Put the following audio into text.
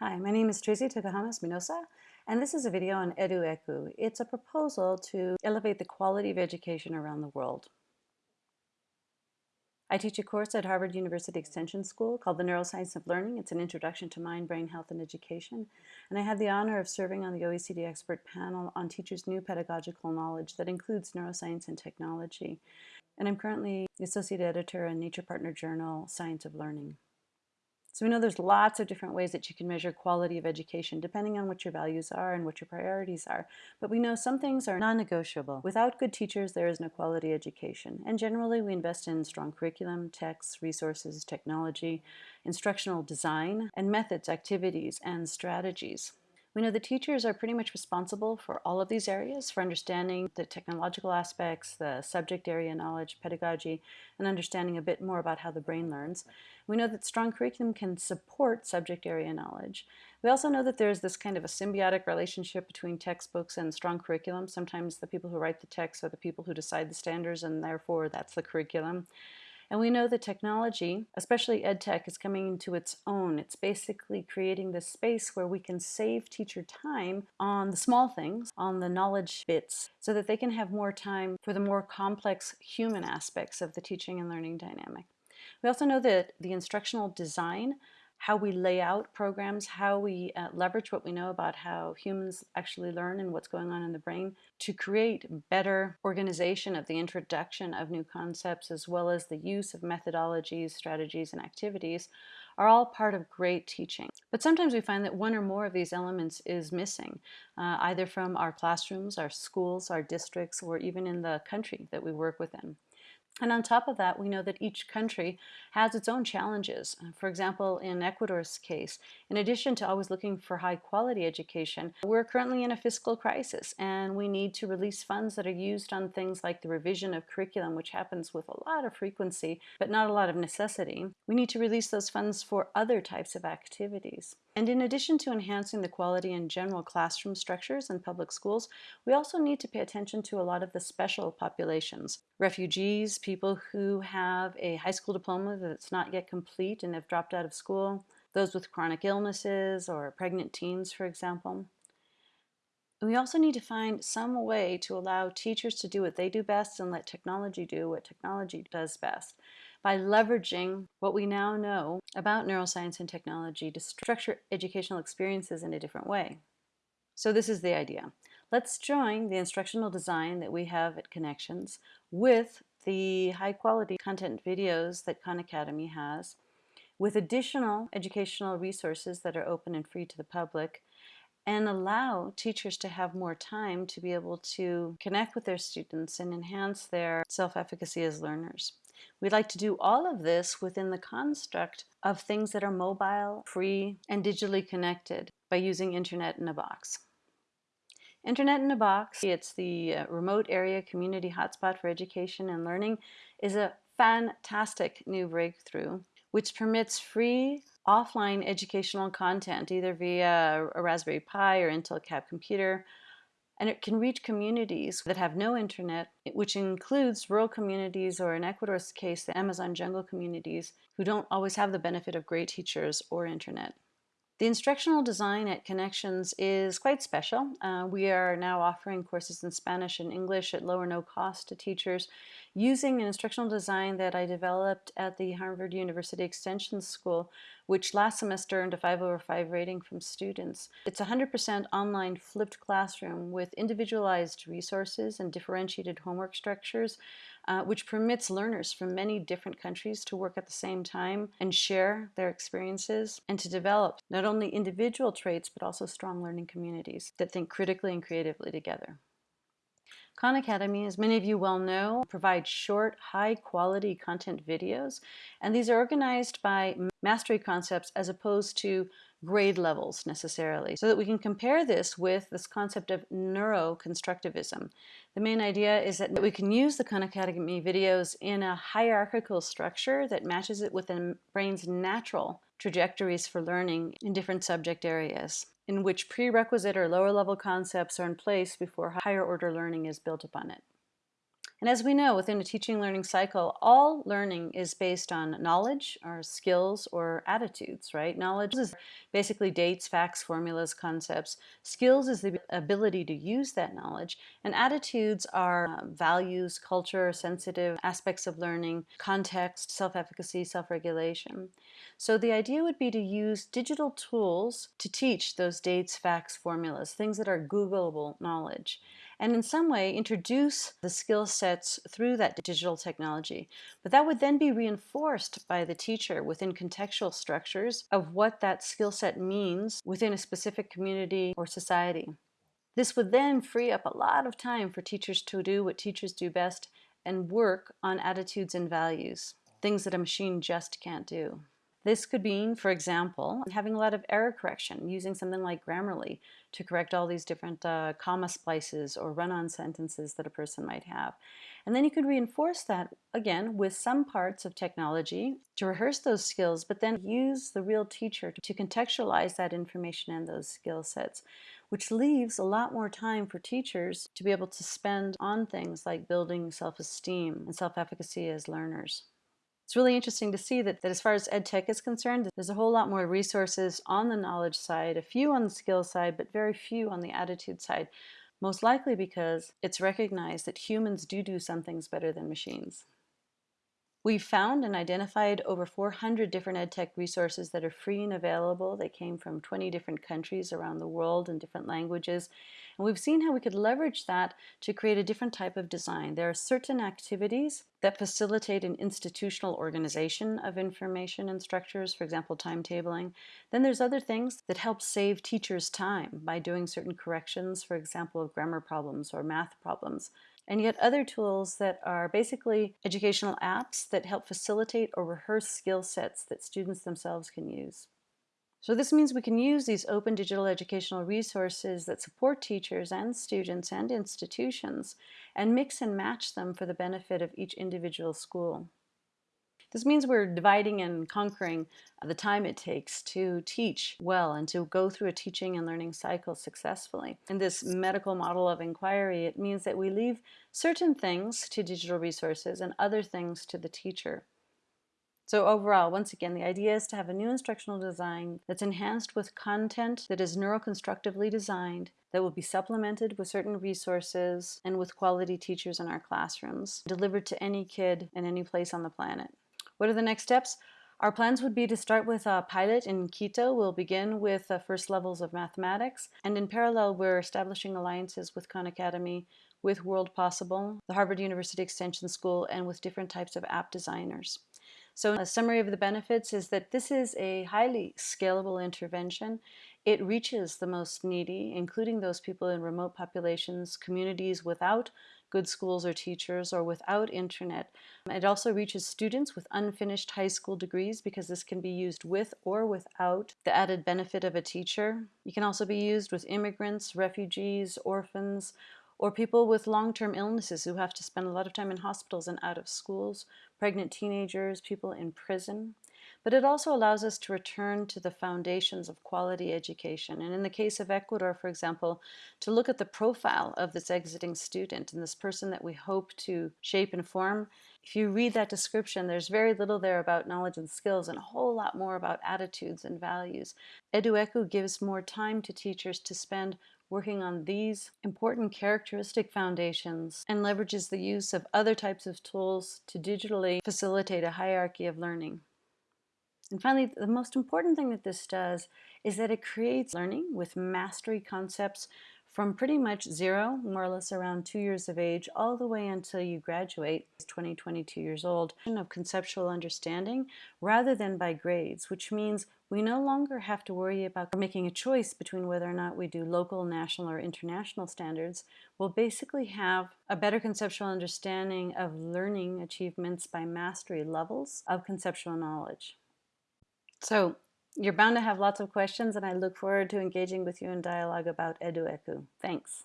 Hi, my name is Tracy Tokuhama Espinosa, and this is a video on EduECU. It's a proposal to elevate the quality of education around the world. I teach a course at Harvard University Extension School called The Neuroscience of Learning. It's an introduction to mind, brain health, and education. And I had the honor of serving on the OECD expert panel on teachers' new pedagogical knowledge that includes neuroscience and technology. And I'm currently the associate editor in Nature Partner Journal, Science of Learning. So we know there's lots of different ways that you can measure quality of education depending on what your values are and what your priorities are. But we know some things are non-negotiable. Without good teachers, there is no quality education. And generally, we invest in strong curriculum, texts, resources, technology, instructional design, and methods, activities, and strategies. We know the teachers are pretty much responsible for all of these areas, for understanding the technological aspects, the subject area knowledge, pedagogy, and understanding a bit more about how the brain learns. We know that strong curriculum can support subject area knowledge. We also know that there's this kind of a symbiotic relationship between textbooks and strong curriculum. Sometimes the people who write the text are the people who decide the standards and therefore that's the curriculum. And we know the technology, especially EdTech, is coming into its own. It's basically creating this space where we can save teacher time on the small things, on the knowledge bits, so that they can have more time for the more complex human aspects of the teaching and learning dynamic. We also know that the instructional design how we lay out programs, how we uh, leverage what we know about how humans actually learn and what's going on in the brain to create better organization of the introduction of new concepts as well as the use of methodologies, strategies, and activities are all part of great teaching. But sometimes we find that one or more of these elements is missing, uh, either from our classrooms, our schools, our districts, or even in the country that we work within. And on top of that, we know that each country has its own challenges. Uh, for example, in Ecuador's case, in addition to always looking for high quality education, we're currently in a fiscal crisis and we need to release funds that are used on things like the revision of curriculum, which happens with a lot of frequency, but not a lot of necessity. We need to release those funds for other types of activities. And in addition to enhancing the quality and general classroom structures in public schools, we also need to pay attention to a lot of the special populations. Refugees, people who have a high school diploma that's not yet complete and have dropped out of school, those with chronic illnesses or pregnant teens, for example. We also need to find some way to allow teachers to do what they do best and let technology do what technology does best by leveraging what we now know about neuroscience and technology to structure educational experiences in a different way. So this is the idea. Let's join the instructional design that we have at Connections with the high quality content videos that Khan Academy has, with additional educational resources that are open and free to the public, and allow teachers to have more time to be able to connect with their students and enhance their self-efficacy as learners. We'd like to do all of this within the construct of things that are mobile, free, and digitally connected by using Internet in a Box. Internet in a Box, it's the uh, remote area community hotspot for education and learning, is a fantastic new breakthrough which permits free offline educational content either via a Raspberry Pi or Intel Cab computer and it can reach communities that have no internet, which includes rural communities or in Ecuador's case, the Amazon jungle communities who don't always have the benefit of great teachers or internet. The instructional design at Connections is quite special. Uh, we are now offering courses in Spanish and English at low or no cost to teachers using an instructional design that I developed at the Harvard University Extension School, which last semester earned a 5 over 5 rating from students. It's a 100% online flipped classroom with individualized resources and differentiated homework structures uh, which permits learners from many different countries to work at the same time and share their experiences and to develop not only individual traits but also strong learning communities that think critically and creatively together. Khan Academy, as many of you well know, provides short, high-quality content videos, and these are organized by mastery concepts as opposed to grade levels necessarily, so that we can compare this with this concept of neuroconstructivism. The main idea is that we can use the Khan Academy videos in a hierarchical structure that matches it with the brain's natural trajectories for learning in different subject areas, in which prerequisite or lower level concepts are in place before higher order learning is built upon it. And as we know, within a teaching learning cycle, all learning is based on knowledge or skills or attitudes, right? Knowledge is basically dates, facts, formulas, concepts. Skills is the ability to use that knowledge. And attitudes are uh, values, culture, sensitive aspects of learning, context, self-efficacy, self-regulation. So the idea would be to use digital tools to teach those dates, facts, formulas, things that are Googleable knowledge and in some way introduce the skill sets through that digital technology. But that would then be reinforced by the teacher within contextual structures of what that skill set means within a specific community or society. This would then free up a lot of time for teachers to do what teachers do best and work on attitudes and values, things that a machine just can't do. This could mean, for example, having a lot of error correction, using something like Grammarly to correct all these different uh, comma splices or run-on sentences that a person might have. And then you could reinforce that, again, with some parts of technology to rehearse those skills, but then use the real teacher to contextualize that information and those skill sets which leaves a lot more time for teachers to be able to spend on things like building self-esteem and self-efficacy as learners. It's really interesting to see that, that as far as ed tech is concerned, there's a whole lot more resources on the knowledge side, a few on the skill side, but very few on the attitude side. Most likely because it's recognized that humans do do some things better than machines. We've found and identified over 400 different EdTech resources that are free and available. They came from 20 different countries around the world in different languages. And we've seen how we could leverage that to create a different type of design. There are certain activities that facilitate an institutional organization of information and structures, for example, timetabling. Then there's other things that help save teachers time by doing certain corrections, for example, of grammar problems or math problems and yet other tools that are basically educational apps that help facilitate or rehearse skill sets that students themselves can use. So this means we can use these open digital educational resources that support teachers and students and institutions and mix and match them for the benefit of each individual school. This means we're dividing and conquering the time it takes to teach well and to go through a teaching and learning cycle successfully. In this medical model of inquiry, it means that we leave certain things to digital resources and other things to the teacher. So overall, once again, the idea is to have a new instructional design that's enhanced with content that is neuroconstructively designed, that will be supplemented with certain resources and with quality teachers in our classrooms, delivered to any kid in any place on the planet. What are the next steps? Our plans would be to start with a pilot in Quito. We'll begin with the first levels of mathematics. And in parallel, we're establishing alliances with Khan Academy, with World Possible, the Harvard University Extension School, and with different types of app designers. So a summary of the benefits is that this is a highly scalable intervention. It reaches the most needy, including those people in remote populations, communities without good schools or teachers or without internet. Um, it also reaches students with unfinished high school degrees because this can be used with or without the added benefit of a teacher. It can also be used with immigrants, refugees, orphans, or people with long-term illnesses who have to spend a lot of time in hospitals and out of schools, pregnant teenagers, people in prison but it also allows us to return to the foundations of quality education. And in the case of Ecuador, for example, to look at the profile of this exiting student and this person that we hope to shape and form. If you read that description, there's very little there about knowledge and skills and a whole lot more about attitudes and values. EduECU gives more time to teachers to spend working on these important characteristic foundations and leverages the use of other types of tools to digitally facilitate a hierarchy of learning. And finally, the most important thing that this does is that it creates learning with mastery concepts from pretty much zero, more or less around two years of age, all the way until you graduate, 20, 22 years old, of conceptual understanding rather than by grades, which means we no longer have to worry about making a choice between whether or not we do local, national, or international standards. We'll basically have a better conceptual understanding of learning achievements by mastery levels of conceptual knowledge. So you're bound to have lots of questions and I look forward to engaging with you in dialogue about EduECU. Thanks.